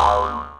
down.